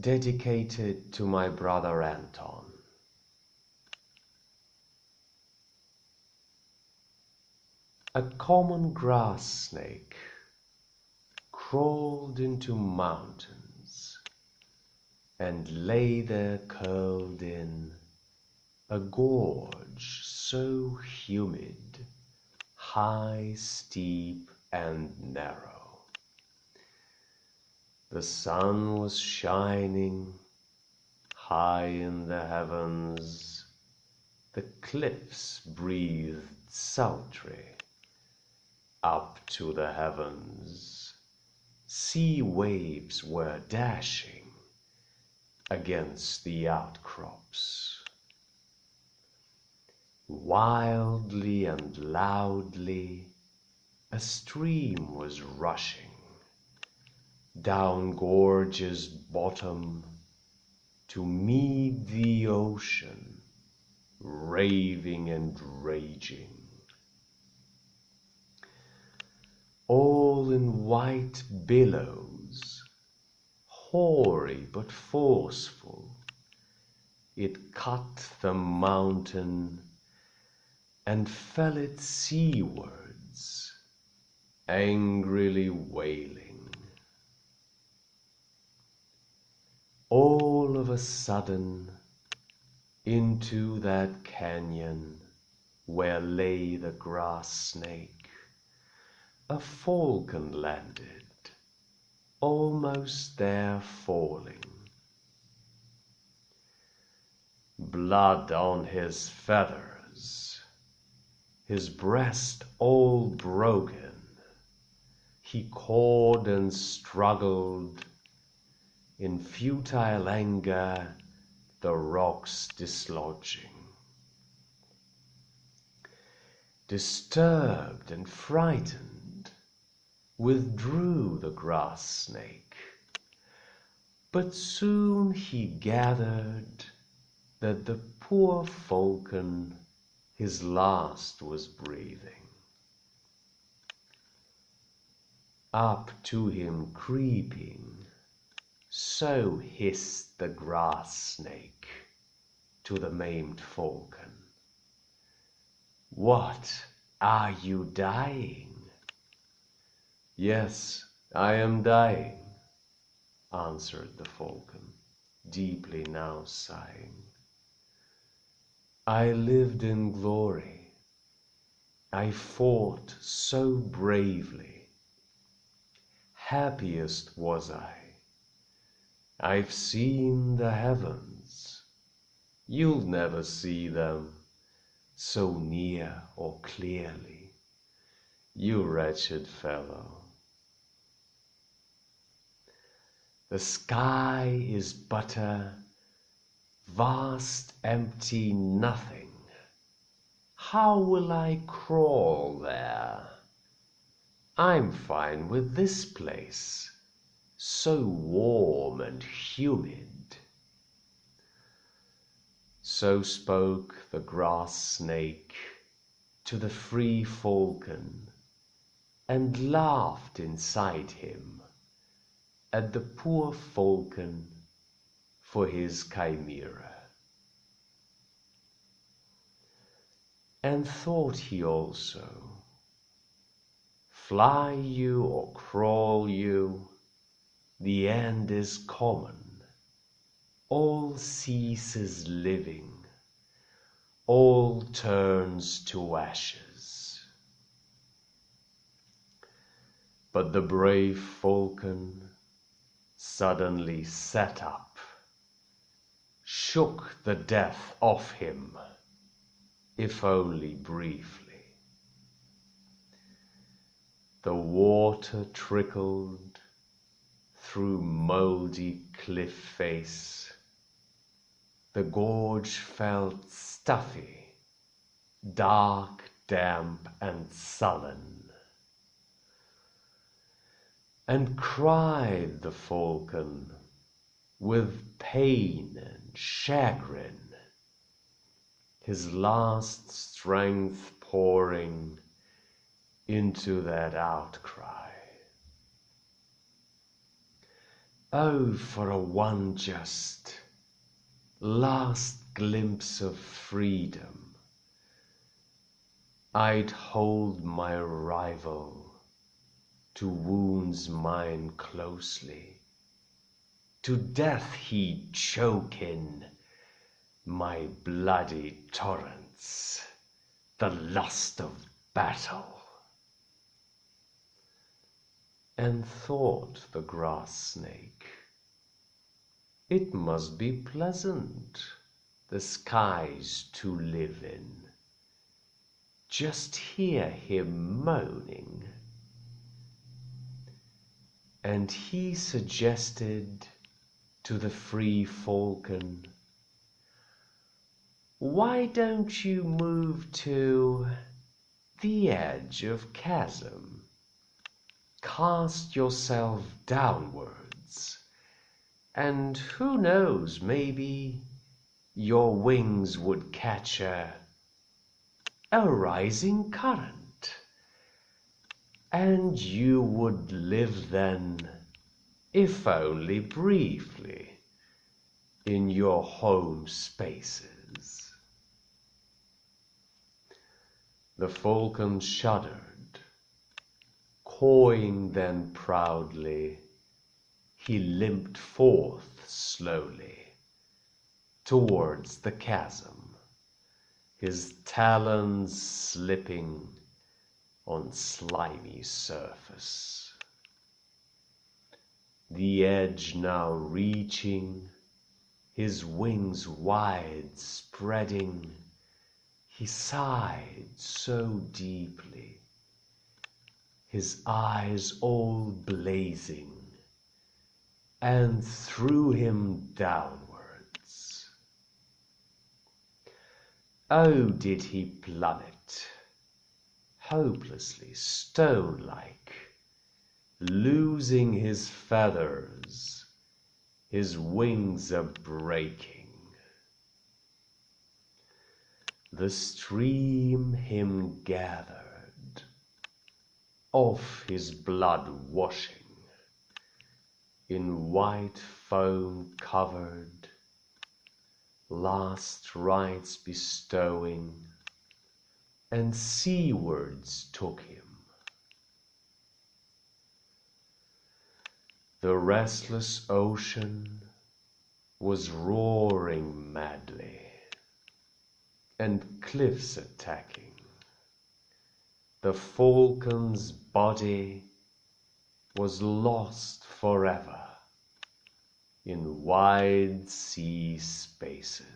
dedicated to my brother Anton. A common grass snake crawled into mountains and lay there curled in a gorge so humid, high, steep, and narrow. The sun was shining high in the heavens, the cliffs breathed sultry up to the heavens. Sea waves were dashing against the outcrops. Wildly and loudly a stream was rushing down gorge's bottom to meet the ocean, raving and raging. All in white billows, hoary but forceful, it cut the mountain and fell it seawards, angrily wailing. All of sudden, into that canyon where lay the grass snake, a falcon landed, almost there falling. Blood on his feathers, his breast all broken, he cawed and struggled in futile anger the rocks dislodging. Disturbed and frightened, withdrew the grass snake, but soon he gathered that the poor falcon his last was breathing. Up to him creeping, so hissed the grass snake to the maimed falcon. What, are you dying? Yes, I am dying, answered the falcon, deeply now sighing. I lived in glory. I fought so bravely. Happiest was I I've seen the heavens. You'll never see them so near or clearly, you wretched fellow. The sky is but a vast empty nothing. How will I crawl there? I'm fine with this place so warm and humid. So spoke the grass snake to the free falcon, and laughed inside him at the poor falcon for his chimera. And thought he also, fly you or crawl you, the end is common, all ceases living, all turns to ashes. But the brave falcon suddenly sat up, shook the death off him, if only briefly. The water trickled through mouldy cliff face. The gorge felt stuffy, dark, damp, and sullen. And cried the falcon with pain and chagrin, his last strength pouring into that outcry. Oh, for a one just last glimpse of freedom, I'd hold my rival to wounds mine closely, to death he'd choke in my bloody torrents, the lust of battle. And thought the grass snake, it must be pleasant the skies to live in. Just hear him moaning. And he suggested to the free falcon, Why don't you move to the edge of chasm? Cast yourself downwards, and who knows, maybe your wings would catch a, a rising current, and you would live then, if only briefly, in your home spaces. The falcon shuddered Cawing then proudly, he limped forth slowly towards the chasm, his talons slipping on slimy surface. The edge now reaching, his wings wide spreading, he sighed so deeply his eyes all blazing, and threw him downwards. Oh, did he plummet, hopelessly stone-like, losing his feathers, his wings a breaking. The stream him gathered of his blood washing, in white foam covered, last rites bestowing, and seawards took him. The restless ocean was roaring madly, and cliffs attacking the falcon's body was lost forever in wide sea spaces.